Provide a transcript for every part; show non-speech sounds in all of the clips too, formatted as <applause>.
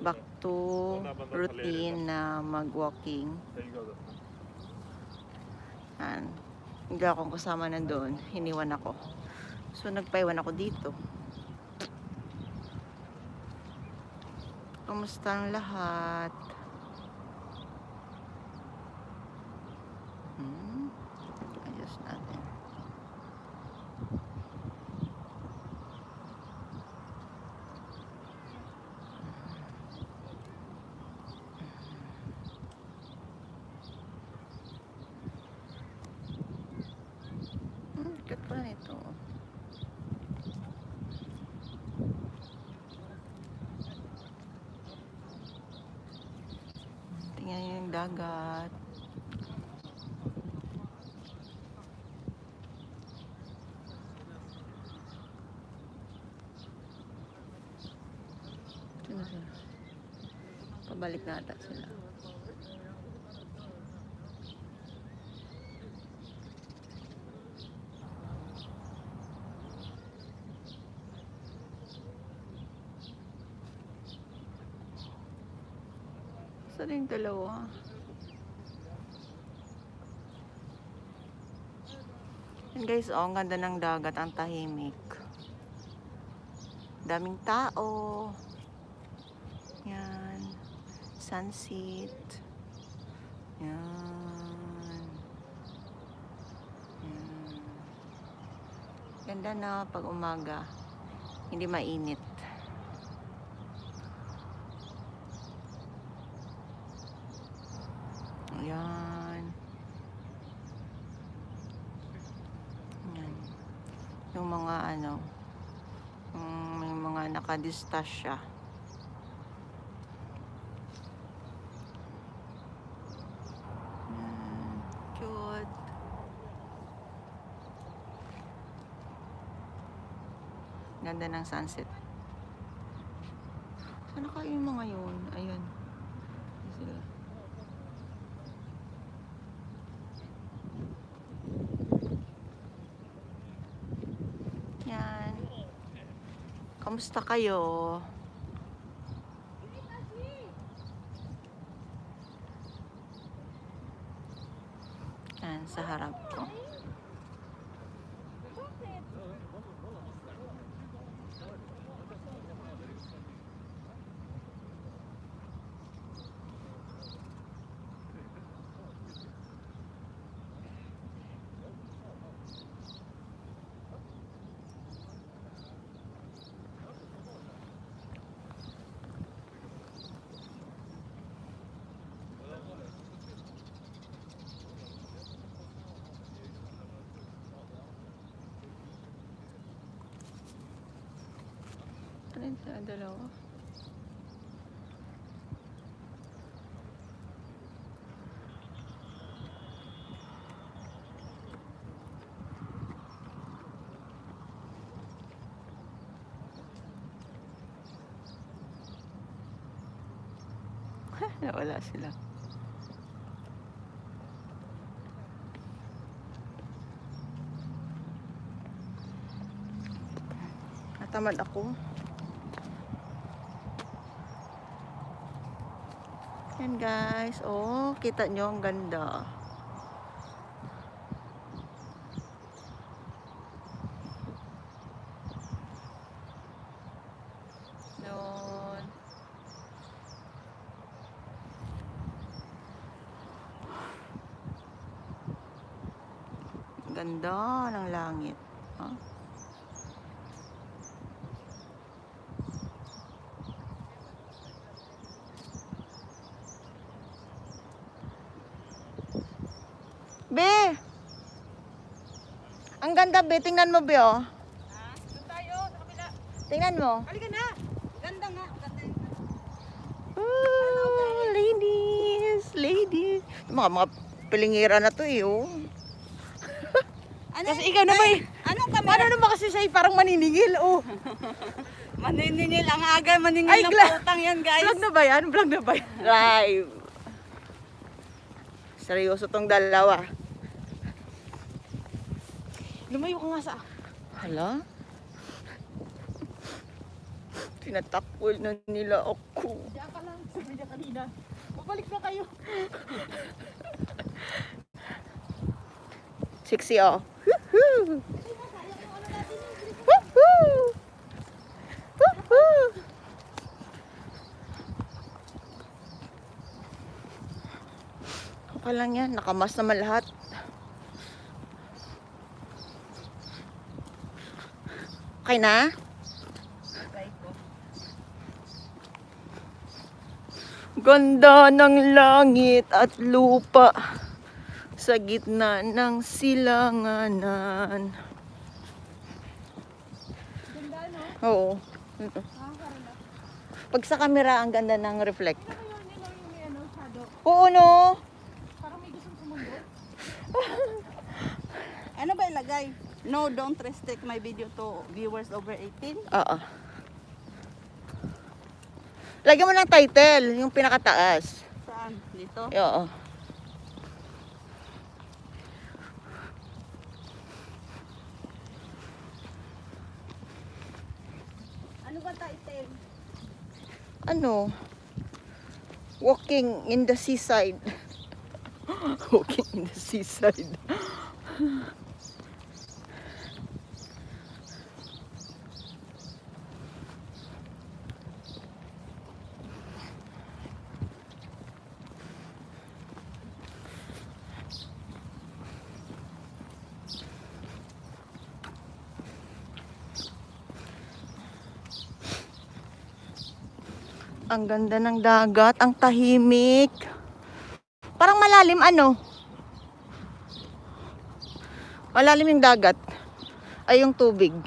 back to routine na mag-walking. Yan. Hindi akong kasama na doon. Hiniwan ako. So, nagpaiwan ako dito. Kamusta ang lahat? Hmm. Ayos natin. Hmm, cute pala nito. Tingnan niyo yung dagat. Sino sila? Pabalik na ata sila. Saan yung dalawa? Yan guys, oh, ang ganda ng dagat, ang tahimik. Daming tao. Yan. Sunset. Yan. Yan. Ganda na pag umaga. Hindi mainit. Ayan. Ayan. Yung mga ano, mm, may mga nakadistasya. Ayan. Ganda ng sunset. Sana kayo yung mga yun? Ayun. Yan. Kamusta kayo? Yan, sa harap ko. Yun sa dalawa? <laughs> Nawala sila. Natamad ako. Yan guys. Oh, kita nyo ang ganda. Yun. Ganda ng langit. Oh. Be! Ang ganda, Be. Tingnan mo, Be, oh. Doon tayo, sa kabila. Tingnan mo. Halika na. Ganda nga. Ganda yung... Oh, ladies, ladies. Mga mga pilingira na to, eh, oh. Ano? Kasi ikaw na ba, eh. Anong kamera? Paano naman kasi siya eh, parang maniningil, oh. <laughs> Maniningil ang aga, maningil Ay, ng putang yan, guys. Vlog na ba yan? Vlog na ba yan? Live. Seryoso tong dalawa. Lumayo ka nga sa... Hala? Tinatakol na nila ako. Diyan ka lang. Sabi niya kanina. Babalik na kayo. Sexy oh. Woohoo! Woohoo! Woohoo! Okay lang yan. Nakamas naman lahat. Okay na? Ganda ng langit at lupa sa gitna ng silanganan. Ganda no? Oo. Pag sa camera, ang ganda ng reflect. Ano ano. Oo, no? Parang may gustong sumundo. <laughs> ano ba ilagay? No, don't restrict my video to viewers over 18. Oo. Lagyan mo ng title, yung pinakataas. Saan? Dito? Oo. Ano ba title? Ano? Walking in the seaside. <laughs> Walking in the seaside. <laughs> Ang ganda ng dagat, ang tahimik. Parang malalim ano? Malalim yung dagat. Ay yung tubig. <coughs>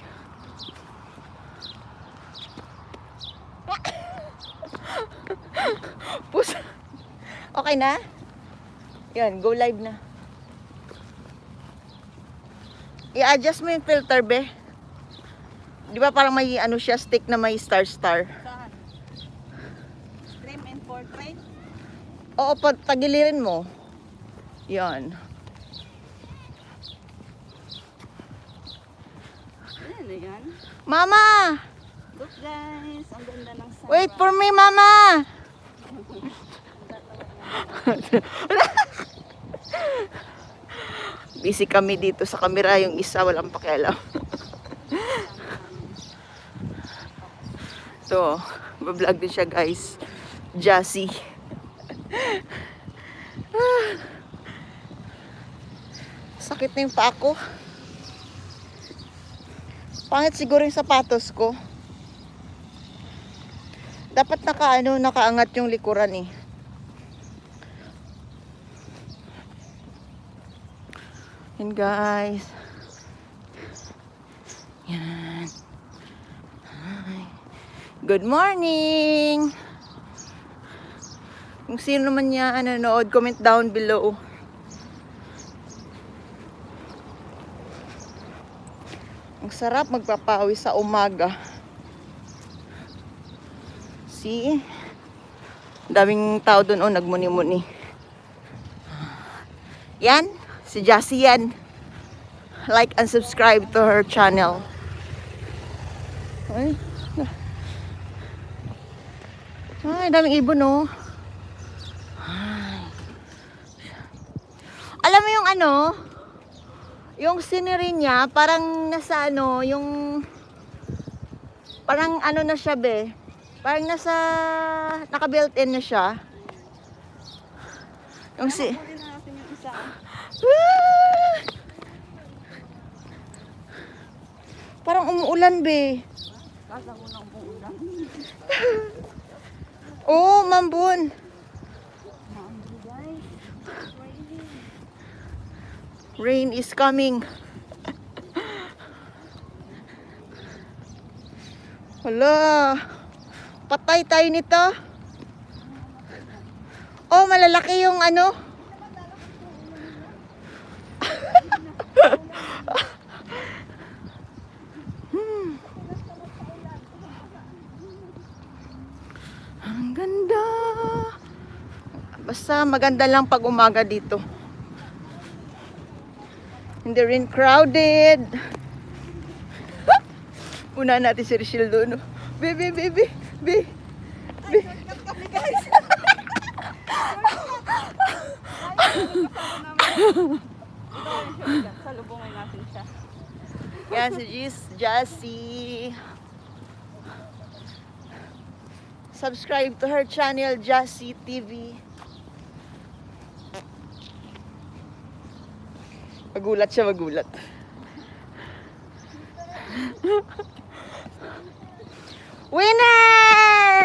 Pus. Okay na? Yan, go live na. I-adjust mo yung filter, be. Di ba parang may ano siya, stick na may star-star? Saan? Stream and portrait? Oo, tagilirin mo. Yan. Ano na yan? Mama! Look guys, ang ganda ng sunrise. Wait for me, Mama! <laughs> Busy kami dito sa kamera. Yung isa, walang pakialam. <laughs> to, vlog din siya, guys. Jassy. Sakit na yung paa ko. Pangit siguro yung sapatos ko. Dapat naka ano, nakaangat yung likuran eh. Yan guys. Yan. Hi. Good morning. Kung sino man niya nanonood, comment down below. Ang sarap magpapawi sa umaga. See? Daming tao doon, oh, nagmuni-muni. Yan, si Jassy yan. Like and subscribe to her channel. Ay, ay daming ibon, oh. Ay. Alam mo yung ano, yung scenery niya, parang nasa ano, yung parang ano na siya be, parang nasa, naka-built in na siya. Yung si. Ah! parang umuulan be. Kasa ko ng umuulan. <laughs> Oo, oh, mambun. Maambi guys. Rain is coming. Hala. Patay tayo nito. Oh, malalaki yung ano. Hmm. Ang ganda. Basta maganda lang pag umaga dito. Hindi rin crowded. Una natin si Richelle doon. oh. Be, be, be, be, be. Guys. Salubungin natin siya. Yan si Jis Jassy. Subscribe to her channel, Jassy TV. Magulat siya, magulat. Winner!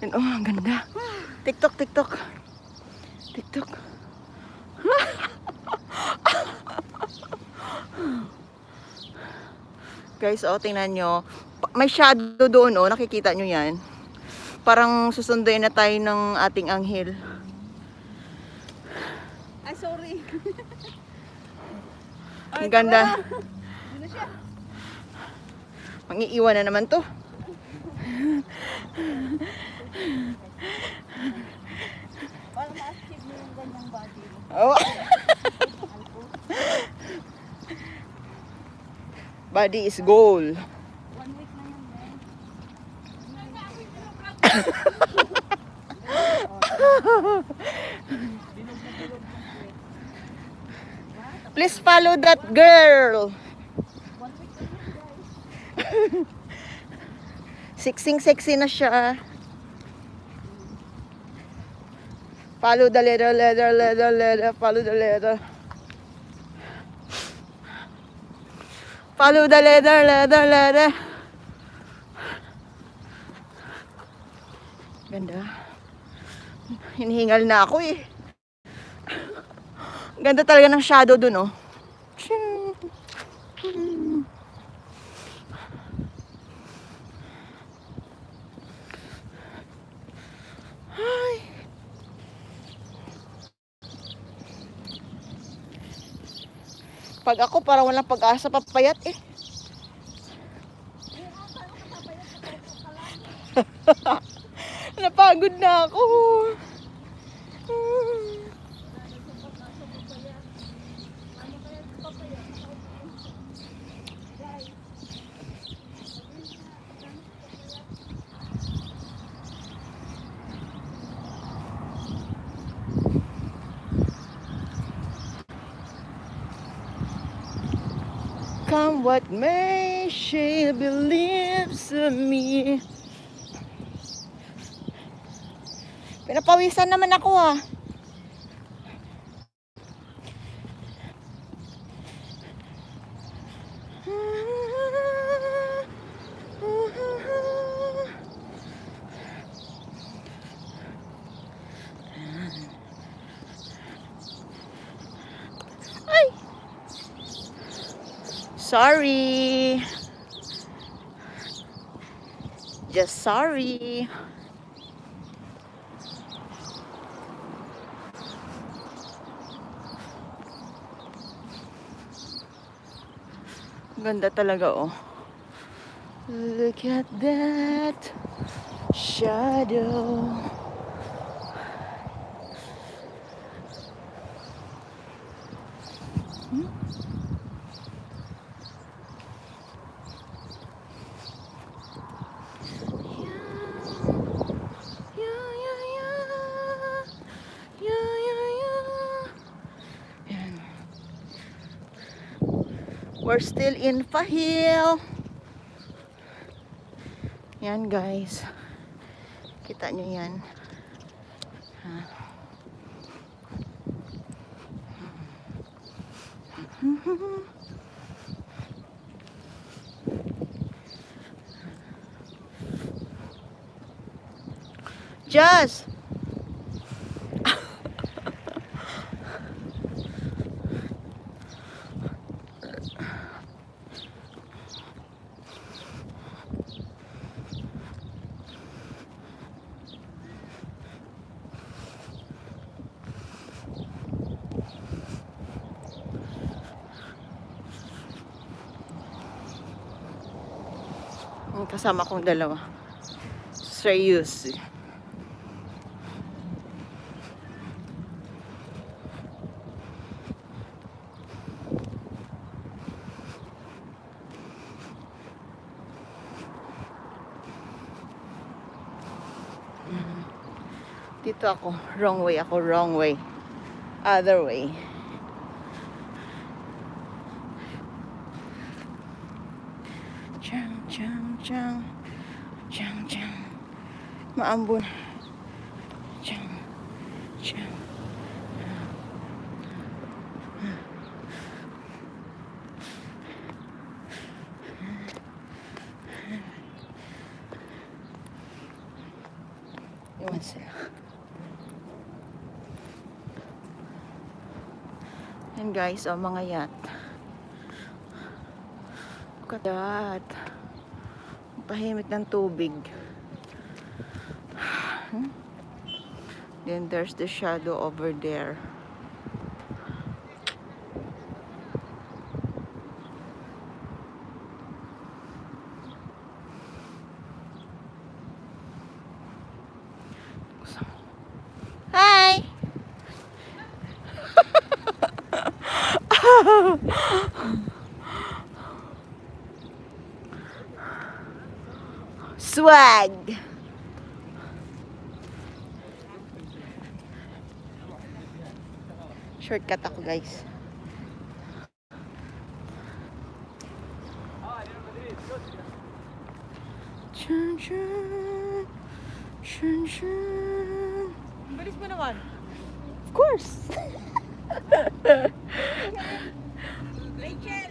Yan, oh, ang ganda. TikTok, TikTok. TikTok. Guys, oh, tingnan nyo. May shadow doon, oh. Nakikita nyo yan. Parang susunduin na tayo ng ating anghel. Ay, sorry. <laughs> Ang ganda. Siya. Mangiiwan na naman to. Para ma-achieve mo yung ganyang body. Oh. <laughs> Body is goal. Please follow that girl. Siksing sexy na siya. Follow the letter, letter, letter, letter, follow the letter. Follow the letter, letter, letter. Ganda. Hinihingal na ako eh. Ganda talaga ng shadow dun, oh. Ay. Pag ako, parang walang pag-asa papayat eh. <laughs> Napagod na ako. Come what may, she believes in me. Pinapawisan naman ako ah. Ay! Sorry. Just sorry. Ganda talaga oh. Look at that shadow. Still in Fahil. Yan guys. Kita nyo yan. Ha. <laughs> Just. kasama kong dalawa. Serious. Mm. Dito ako, wrong way ako, wrong way. Other way. Maambon. Chang, chang. Iwan sila. Yan guys, oh, mga yacht. Look at that. Pahimik ng tubig. Then there's the shadow over there. Shortcut ako guys. Chun chun. Chun chun. Bilis mo naman. Of course. Rachel,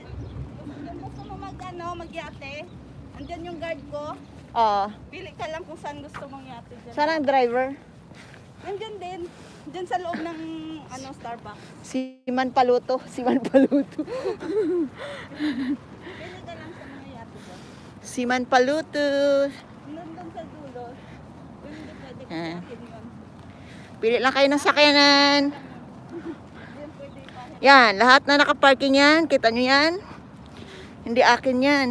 gusto mo mag ano, magyate, andyan yung guard ko. Oh, Pili ka lang kung saan gusto mong yate dyan. saan ang driver? Nandyan din. Dyan sa loob ng ano Starbucks. Si Man Paluto. Si Man Paluto. Pili ka lang sa mga yate dyan. Si Man Paluto. Nandun sa dulo. Hindi pwede ko Ah. yun. Pili lang kayo ng sakyanan. Yan, lahat na nakaparking yan. Kita nyo yan? Hindi akin yan.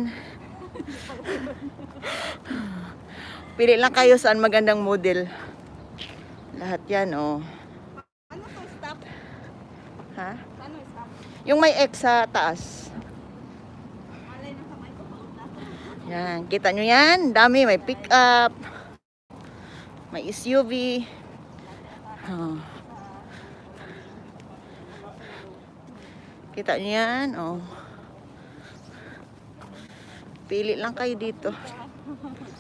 Pili lang kayo saan magandang model. Lahat yan, oh. Ha? Ano stop? Yung may X sa taas. Yan, kita nyo yan? Dami, may pick up. May SUV. Oh. Kita nyo yan? Oh. Pili lang kayo dito. <laughs>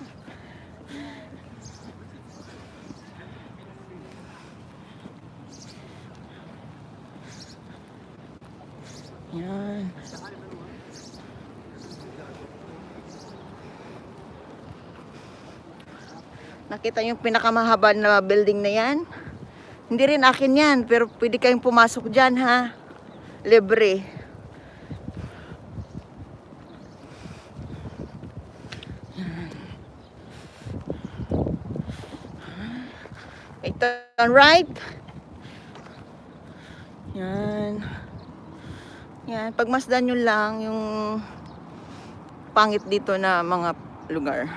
Yan. Nakita yung pinakamahaba na building na yan? Hindi rin akin yan, pero pwede kayong pumasok dyan ha. Libre. Turn right. Yan. Yan, pagmasdan nyo lang yung pangit dito na mga lugar.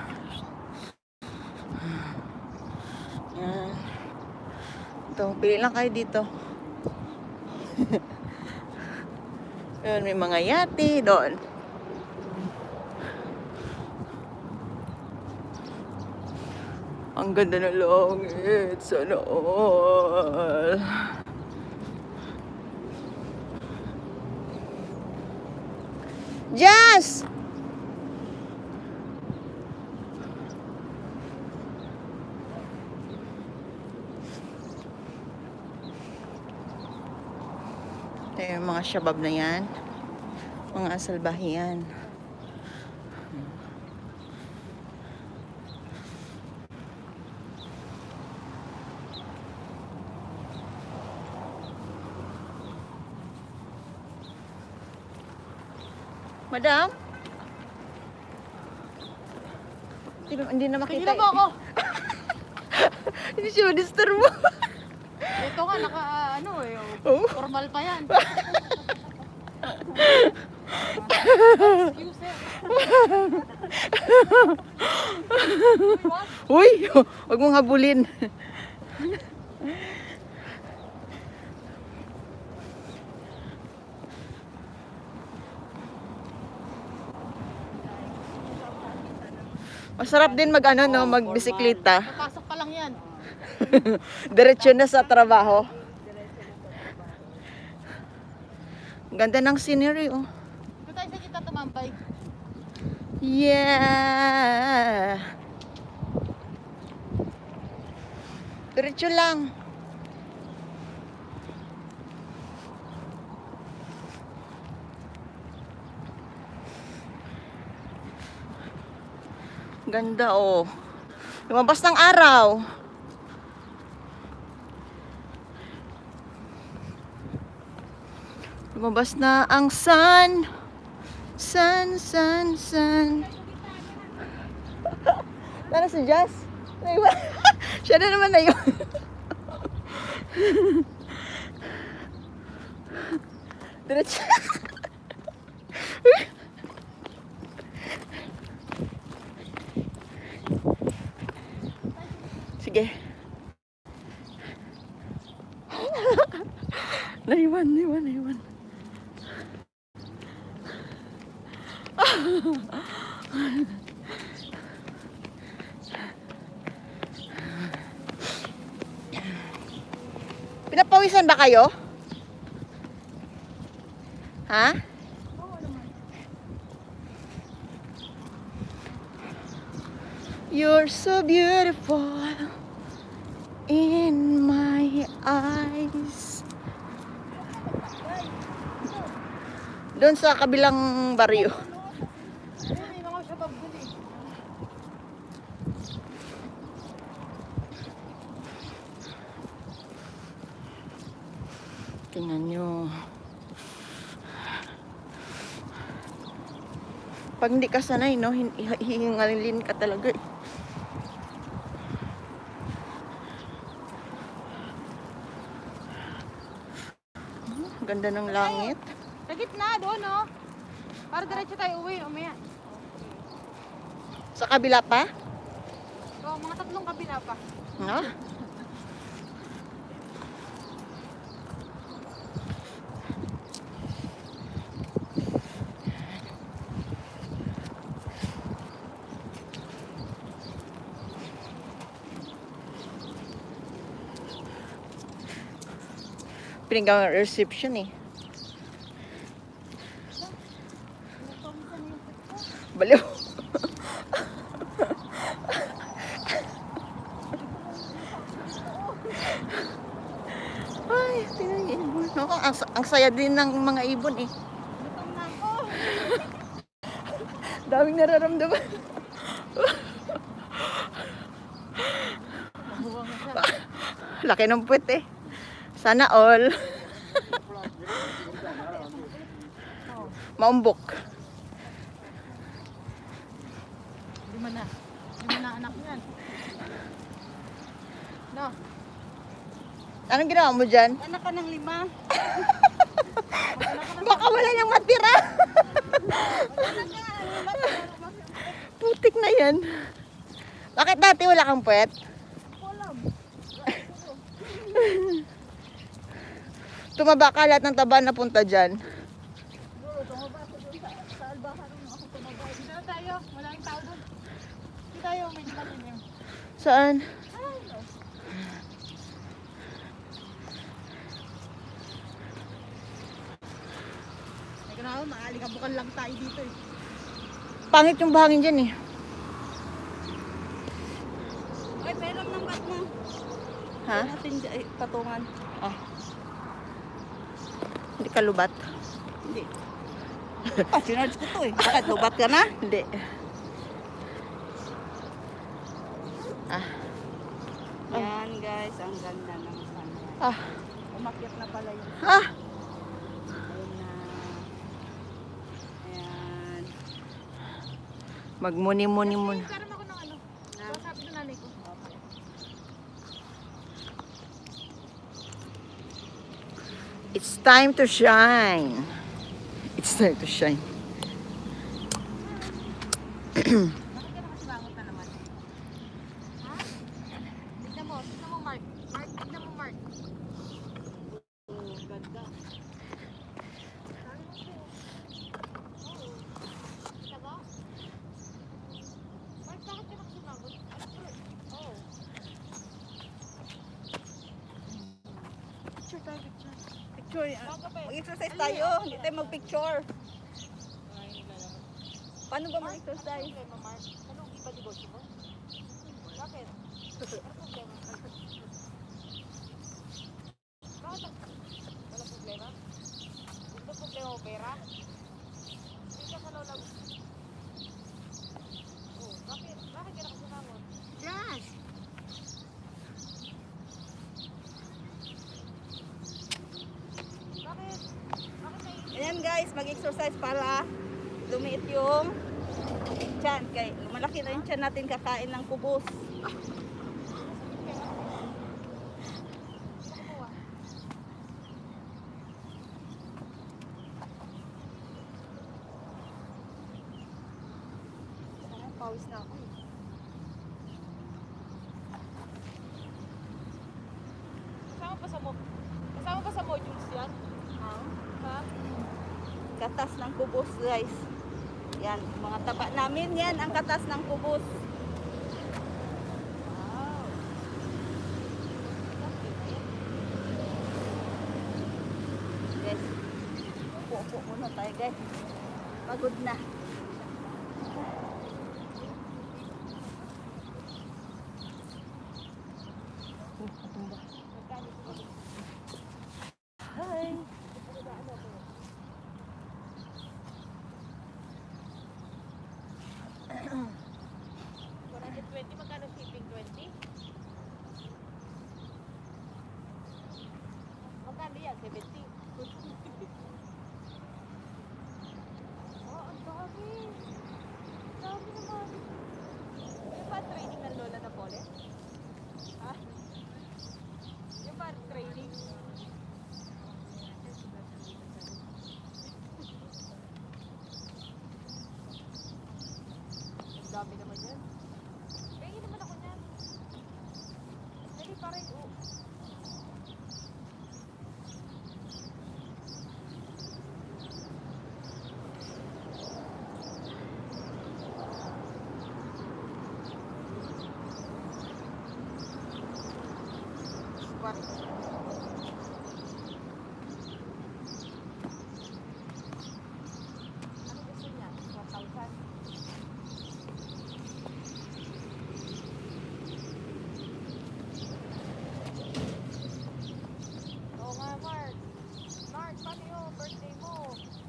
Yan. Ito, pili lang kayo dito. <laughs> Yun, may mga yate doon. Ang ganda ng langit. Sana all. Jazz! Ito yung mga shabab na yan. Mga asalbahiyan. Madam? Hindi, hindi na makita. Tingnan mo ako. <laughs> Hindi siya ma-disturb mo. Ito nga, naka ano eh. Oh. Formal pa yan. <laughs> Excuse eh. Uy, huwag mong habulin. Masarap din mag ano no, magbisikleta. Papasok pa lang yan. <laughs> Diretso na sa trabaho. Ganda ng scenery, oh. Doon tayo sa kita tumambay. Yeah. Diretso lang. Ganda oh. Lumabas ng araw. Lumabas na ang sun. Sun, sun, sun. <laughs> Tara si Jazz. <laughs> Siya na naman na yun. <laughs> Diretso. Kayo? Ha? You're so beautiful in my eyes. Doon sa kabilang baryo. Ayun, may mga shabab dun eh. Tingnan nyo. Pag hindi ka sanay, no, hin- hi- hihingalin ka talaga eh. Hmm, Ganda ng langit. Sa gitna, doon oh. Para diretso tayo uwi, umaya. Sa kabila pa? So, mga tatlong kabila pa. No? Pinagawa ng reception eh. Baliw. Ay, tingnan yung ibon. Ako, ang, ang saya din ng mga ibon eh. Daming nararamdaman. Laki ng puwet eh. Sana all. Maumbok. Lima na. Lima na anak niyan. No. Anong ginawa mo dyan? Anak ka ng lima. <laughs> Baka wala nang matira. Putik na yan. Bakit dati wala kang puwet? <laughs> Tumaba ka lahat ng taba na punta dyan. Na. Saan? May ganawa, maalikabukan lang tayo dito eh. Pangit yung bahangin dyan eh. Ay, peram ng bat mo. Ha? Natin eh, patungan. Ah. Hindi ka lubat? Hindi. Ah, sinarge ko to eh. Bakit, lubat ka na? Hindi. Ah. Yan guys, ang ganda ng sunrise. Ah. Umakyat na pala yun. Ah. Ayun na. Ayan. Magmuni-muni It's time to shine. It's time to shine. <clears throat> problema, Mark? Anong iba negosyo mo? Bakit? Ano problema? Bakit? ang- Walang problema? Gusto problema mo pera? Hindi ka sa lola mo. Oh, bakit? Bakit ka nakasumangot? Just. Bakit? Ayan guys, mag-exercise para lumiit yung tiyan. Kay, malaki yung tiyan natin kakain ng kubos. Kumuha. Parang pawis na ako eh. Kasama pa sa mo? Kasama pa sa modules yan? Ha? Katas ng kubos guys. Yan, mga taba namin yan ang katas ng kubos. Wow. Guys, upo-upo muna tayo guys. Pagod na. Hi. 120, magkano shipping? 20? Magkano yan? 70? Oh, ang dami. Ang dami naman. Yung ba training ng lola na pole? Ha? Yung ba training? Ang dami naman yan. Pahingin naman ako niyan. Dali parang, oh. Squat. Ano gusto niya? 1,000? Oo nga, Mark. Mark, paano yung birthday mo?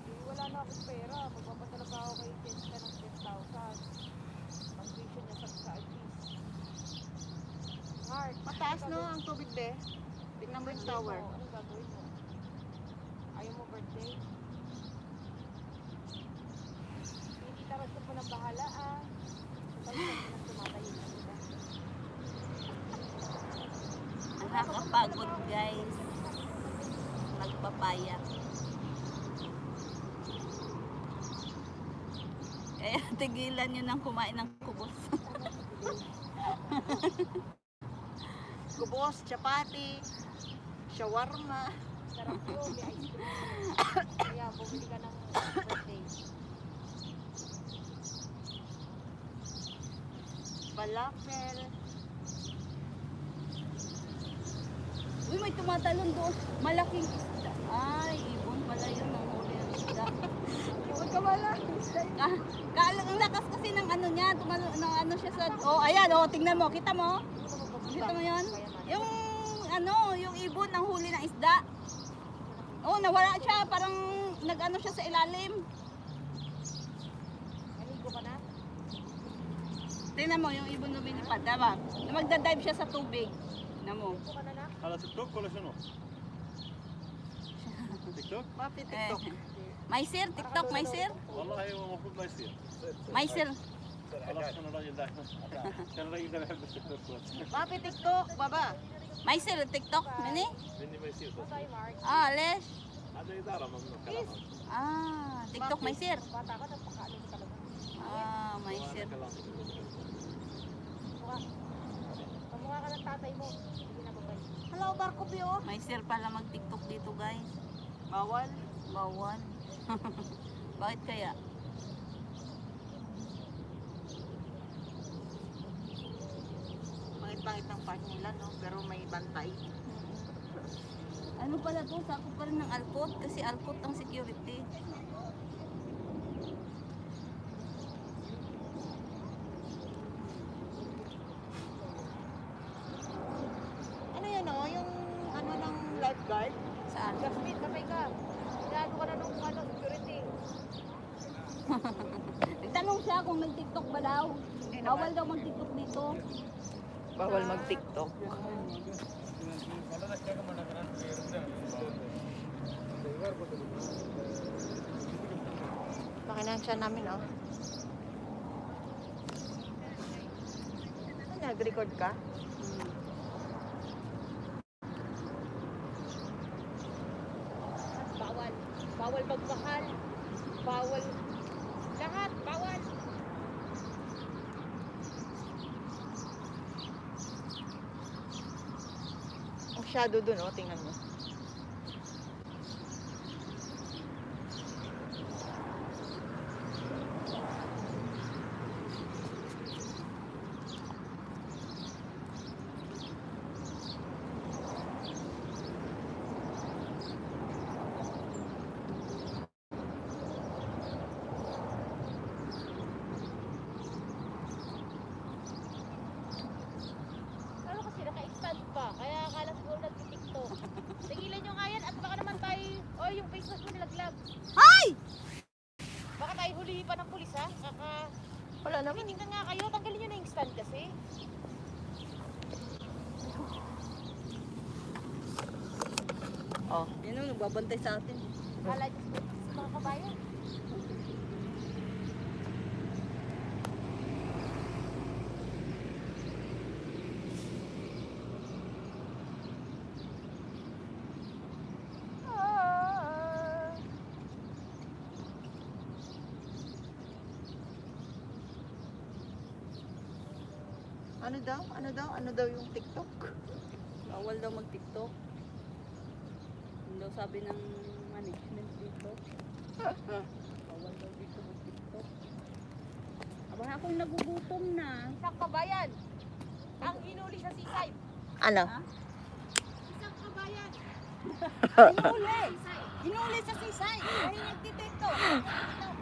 Eh, wala na akong pera. Magpapadala pa ako kay Jessica ng 10,000. Pang-tuition niya sa sa artist. Mark, Mataas anong no be. Tingnan mo yung tower. Anong gagawin mo? Ayaw mo birthday? Hindi tarasot mo ng bahala ah. Nakakapagod guys. Magpapaya. Kaya <laughs> tigilan nyo ng kumain ng Kubos, chapati, shawarma. Sarap yun, may ice cream. Kaya bumili ka ng birthday. Falafel. Uy, may tumatalon doon. Malaking isda. Ay, ibon pala yun ang huli ang isda. <laughs> Huwag ka wala. Ah, kala ang lakas kasi ng ano niya, tumalo ng ano siya sa Oh, ayan, oh, tingnan mo, kita mo? Kita mo 'yon? Yung ano, yung ibon ng huli ng isda. Oh, nawala siya, parang nag-ano siya sa ilalim. Naligo ka na? Tingnan mo yung ibon lumilipad, diba? Magda-dive siya sa tubig. Tingnan mo. Kala sa TikTok, kala siya no? <laughs> TikTok? Papi, TikTok. Eh. Maisir, TikTok, Maisir. Wallahi, mahfud Maisir. Maisir. ما يصير May sir. خلاص كان الراجل ده كان الراجل ده بيحب التيك توك بس Papi, tiktok. Baba. May sir, TikTok. Mini? مني ما يصير بس Tayo, Mark. Ah, les. هذا اداره ممنوع كلام Ah, TikTok may sir. Bata ka, napakaano mo talaga. Ah, may هذا sir. كلام Mukha. Kamukha ka ng tatay mo. Hindi na babay. Hello, Barko Bio. May sir pala mag-TikTok dito, guys. Bawal. Bawal. Bakit kaya? Pangit-pangit ng park nila, no? Pero may bantay. Ano Ano pala to? Sakop pa rin ng Alcott kasi Alcott ang security. Ano yan oh? Yung ano ng lifeguard? Saan? Jasmine, kapay ka. Inaano ka na nung ano, security. Nagtanong siya kung may TikTok ba daw. Hindi Bawal daw mag-TikTok dito. Bawal mag-tiktok. Pakinansya namin oh. Nag-record ka? Bawal. Bawal magmahal. Bawal. Lahat, bawal. Shadow dun oh, tingnan mo. Ano kasi naka-expand pa. Kaya akala siguro nag-tiktok. Tigilan nyo nga yan at baka naman tayo, oh yung face mask mo nilaglag. Ay! Baka tayo hulihin pa ng pulis ha. Kaka, Wala naman. tingnan nga kayo, tanggalin nyo na yung stand kasi. Oh. Yan ang nagbabantay sa atin. Kala sa mga kabayan. Ano daw? Ano daw? Ano daw yung TikTok? Bawal daw mag-TikTok. Yun daw sabi ng management dito. <laughs> Bawal daw dito mag-TikTok. Aba ako'y nagugutom na. Isang kabayan. Ang hinuli sa seaside. Ano? Isang kabayan. <laughs> Inuli! Inuli sa sisay! Dahil nagtitiktok. <laughs>